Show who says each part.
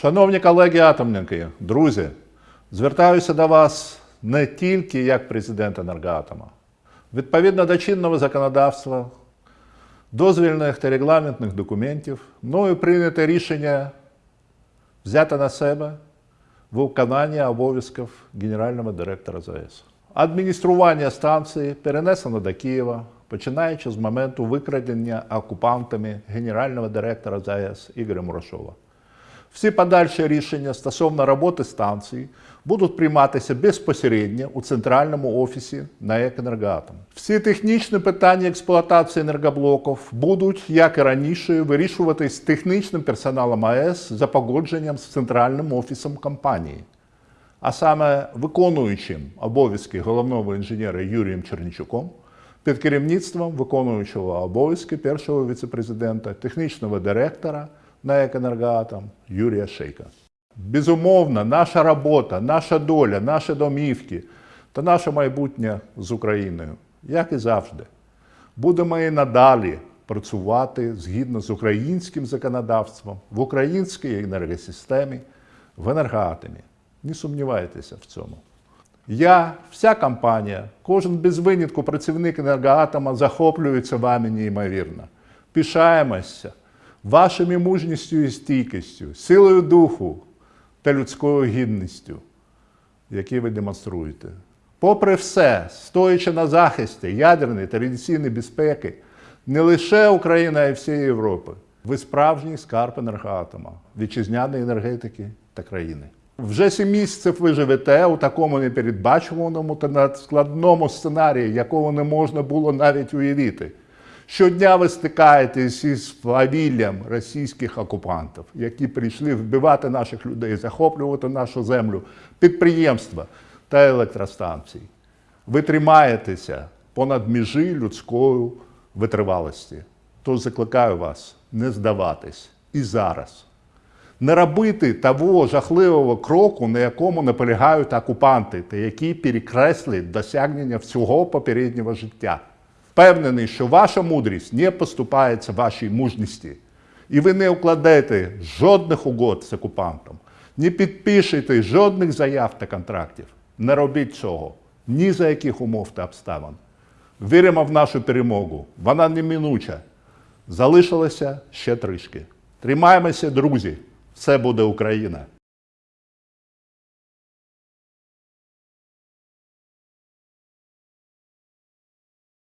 Speaker 1: Шановні колеги-атомники, друзі, звертаюся до вас не тільки як президент енергоатома. Відповідно до чинного законодавства, дозвільних та регламентних документів, мною прийнято рішення взяти на себе виконання обов'язків генерального директора ЗАЕС. Адміністрування станції перенесено до Києва, починаючи з моменту викрадення окупантами генерального директора ЗАЕС Ігоря Мурашова. Всі подальші рішення стосовно роботи станції будуть прийматися безпосередньо у центральному офісі НАЕК «Енергоатом». Всі технічні питання експлуатації енергоблоків будуть, як і раніше, вирішуватись технічним персоналом АЕС за погодженням з центральним офісом компанії, а саме виконуючим обов'язки головного інженера Юрієм Чернічуком під керівництвом виконуючого обов'язки першого віцепрезидента, технічного директора НАЕК «Енергоатом» Юрія Шейка. Безумовно, наша робота, наша доля, наші домівки та наше майбутнє з Україною, як і завжди, будемо і надалі працювати згідно з українським законодавством в українській енергосистемі, в енергоатомі. Не сумнівайтеся в цьому. Я, вся компанія, кожен без винятку працівник енергоатома захоплюється вами неймовірно. Пишаємося вашими мужністю і стійкістю, силою духу та людською гідністю, які ви демонструєте. Попри все, стоячи на захисті ядерної та радіаційної безпеки, не лише Україна, а й всієї Європи, ви справжній скарб енергоатома, вітчизняної енергетики та країни. Вже сім місяців ви живете у такому непередбачуваному та надскладному сценарії, якого не можна було навіть уявити. Щодня ви стикаєтесь із фавіллям російських окупантів, які прийшли вбивати наших людей, захоплювати нашу землю, підприємства та електростанції. Ви тримаєтеся понад межі людської витривалості. Тож закликаю вас не здаватись і зараз. Не робити того жахливого кроку, на якому наполягають окупанти, та який перекреслить досягнення всього попереднього життя. Впевнений, що ваша мудрість не поступається вашій мужності, і ви не укладете жодних угод з окупантом, не підпишете жодних заяв та контрактів. Не робіть цього ні за яких умов та обставин. Віримо в нашу перемогу. Вона неминуча. Залишилося ще трішки. Тримаємося, друзі. Все буде Україна.